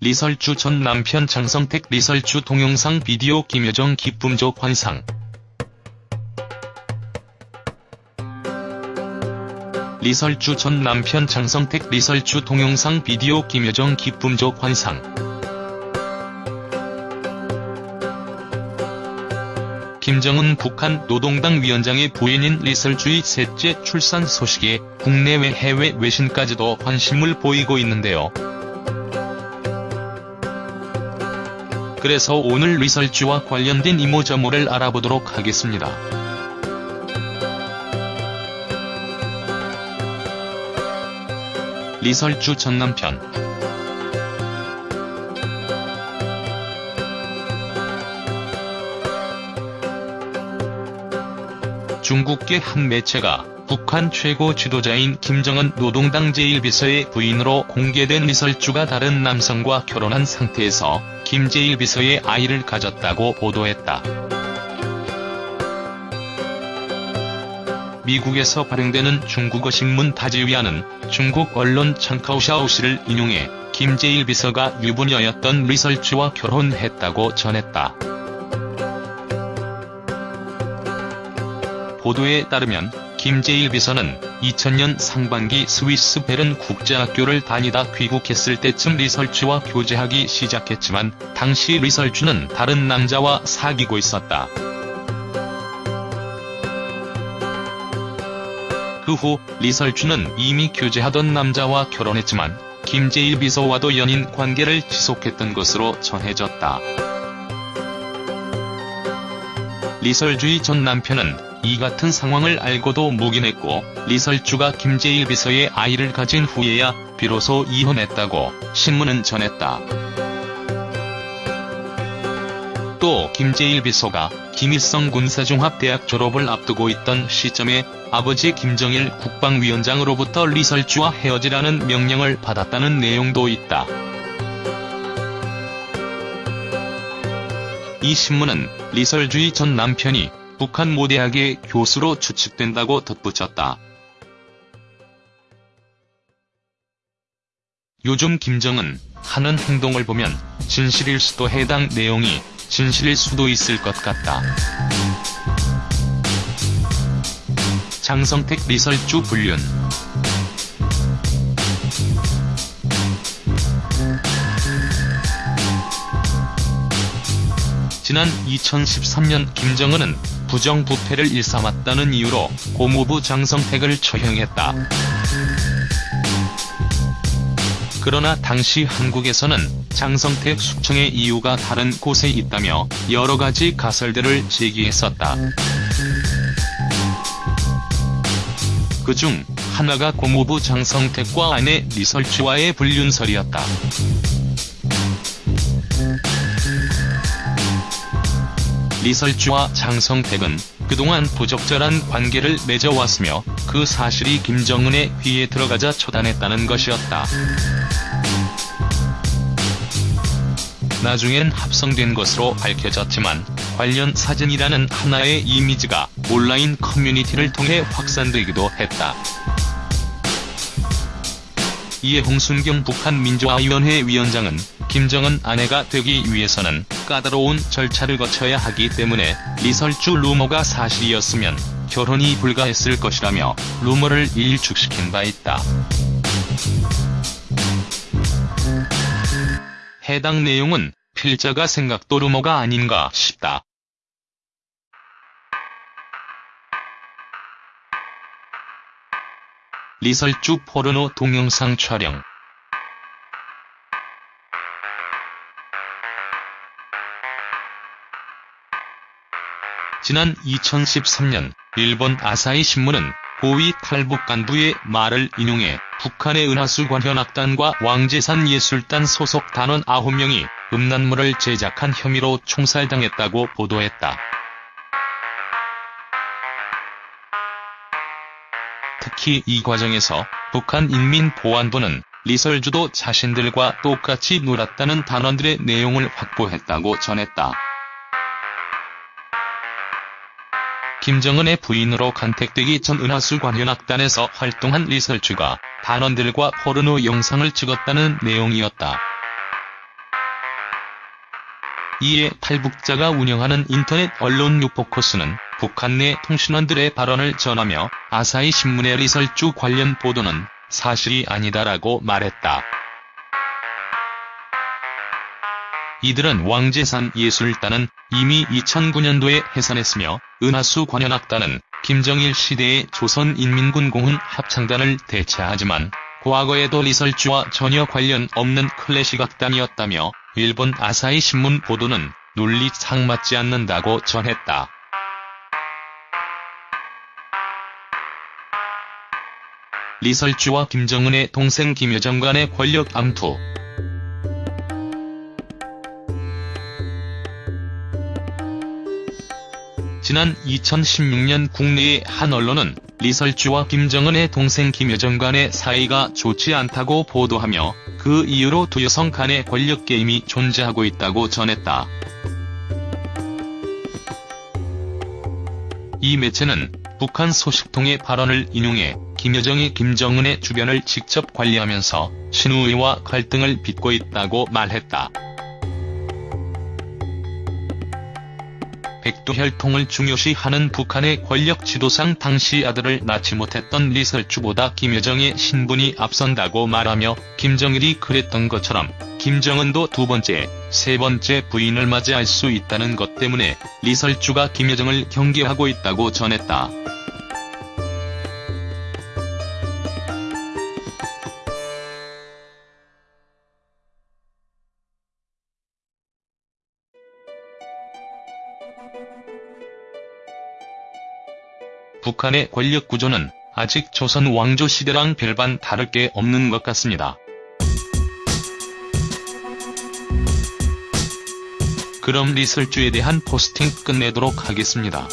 리설주 전 남편 장성택 리설주 동영상 비디오 김여정 기쁨조 환상. 리설주 전 남편 장성택 리설주 동영상 비디오 김여정 기쁨조 환상 김정은 북한 노동당 위원장의 부인인 리설주의 셋째 출산 소식에 국내외 해외 외신까지도 관심을 보이고 있는데요. 그래서 오늘 리설주와 관련된 이모저모를 알아보도록 하겠습니다. 리설주 전 남편 중국계 한 매체가 북한 최고 지도자인 김정은 노동당 제1비서의 부인으로 공개된 리설주가 다른 남성과 결혼한 상태에서 김 제1비서의 아이를 가졌다고 보도했다. 미국에서 발행되는 중국어 신문 다지위안은 중국 언론 청카오샤오시를 인용해 김 제1비서가 유부녀였던 리설주와 결혼했다고 전했다. 보도에 따르면 김재일 비서는 2000년 상반기 스위스 베른 국제학교를 다니다 귀국했을 때쯤 리설주와 교제하기 시작했지만 당시 리설주는 다른 남자와 사귀고 있었다. 그 후 리설주는 이미 교제하던 남자와 결혼했지만 김재일 비서와도 연인 관계를 지속했던 것으로 전해졌다. 리설주의 전 남편은 이 같은 상황을 알고도 묵인했고 리설주가 김재일 비서의 아이를 가진 후에야 비로소 이혼했다고 신문은 전했다. 또 김재일 비서가 김일성 군사종합대학 졸업을 앞두고 있던 시점에 아버지 김정일 국방위원장으로부터 리설주와 헤어지라는 명령을 받았다는 내용도 있다. 이 신문은 리설주의 전 남편이 북한 모 대학의 교수로 추측된다고 덧붙였다. 요즘 김정은 하는 행동을 보면 진실일 수도 해당 내용이 진실일 수도 있을 것 같다. 장성택 리설주 불륜 지난 2013년 김정은은 부정부패를 일삼았다는 이유로 고모부 장성택을 처형했다. 그러나 당시 한국에서는 장성택 숙청의 이유가 다른 곳에 있다며 여러가지 가설들을 제기했었다. 그중 하나가 고모부 장성택과 아내 리설주와의 불륜설이었다. 리설주와 장성택은 그동안 부적절한 관계를 맺어왔으며 그 사실이 김정은의 귀에 들어가자 처단했다는 것이었다. 나중엔 합성된 것으로 밝혀졌지만 관련 사진이라는 하나의 이미지가 온라인 커뮤니티를 통해 확산되기도 했다. 이에 홍순경 북한 민주화위원회 위원장은 김정은 아내가 되기 위해서는 까다로운 절차를 거쳐야 하기 때문에 리설주 루머가 사실이었으면 결혼이 불가했을 것이라며 루머를 일축시킨 바 있다. 해당 내용은 필자가 생각도 루머가 아닌가 싶다. 리설주 포르노 동영상 촬영 지난 2013년 일본 아사히 신문은 고위 탈북 간부의 말을 인용해 북한의 은하수 관현악단과 왕재산 예술단 소속 단원 9명이 음란물을 제작한 혐의로 총살당했다고 보도했다. 특히 이 과정에서 북한 인민보안부는 리설주도 자신들과 똑같이 놀았다는 단원들의 내용을 확보했다고 전했다. 김정은의 부인으로 간택되기 전 은하수 관현악단에서 활동한 리설주가 단원들과 포르노 영상을 찍었다는 내용이었다. 이에 탈북자가 운영하는 인터넷 언론 뉴포커스는 북한 내 통신원들의 발언을 전하며 아사히 신문의 리설주 관련 보도는 사실이 아니다라고 말했다. 이들은 왕재산 예술단은 이미 2009년도에 해산했으며 은하수 관현악단은 김정일 시대의 조선인민군 공훈 합창단을 대체하지만 과거에도 리설주와 전혀 관련 없는 클래식 악단이었다며 일본 아사히 신문 보도는 논리상 맞지 않는다고 전했다. 리설주와 김정은의 동생 김여정 간의 권력 암투 지난 2016년 국내의 한 언론은 리설주와 김정은의 동생 김여정 간의 사이가 좋지 않다고 보도하며 그 이유로 두 여성 간의 권력 게임이 존재하고 있다고 전했다. 이 매체는 북한 소식통의 발언을 인용해 김여정이 김정은의 주변을 직접 관리하면서 신우이와 갈등을 빚고 있다고 말했다. 백두혈통을 중요시하는 북한의 권력 지도상 당시 아들을 낳지 못했던 리설주보다 김여정의 신분이 앞선다고 말하며 김정일이 그랬던 것처럼 김정은도 두 번째, 세 번째 부인을 맞이할 수 있다는 것 때문에 리설주가 김여정을 경계하고 있다고 전했다. 북한의 권력 구조는 아직 조선 왕조 시대랑 별반 다를 게 없는 것 같습니다. 그럼 리설주에 대한 포스팅 끝내도록 하겠습니다.